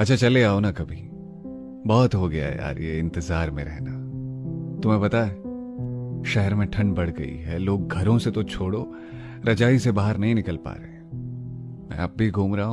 अच्छा चले आओ ना कभी। बहुत हो गया यार ये इंतज़ार में रहना। तुम्हें पता है, शहर में ठंड बढ़ गई है, लोग घरों से तो छोड़ो, रजाई से बाहर नहीं निकल पा रहे। मैं अब भी घूम रहा हूँ।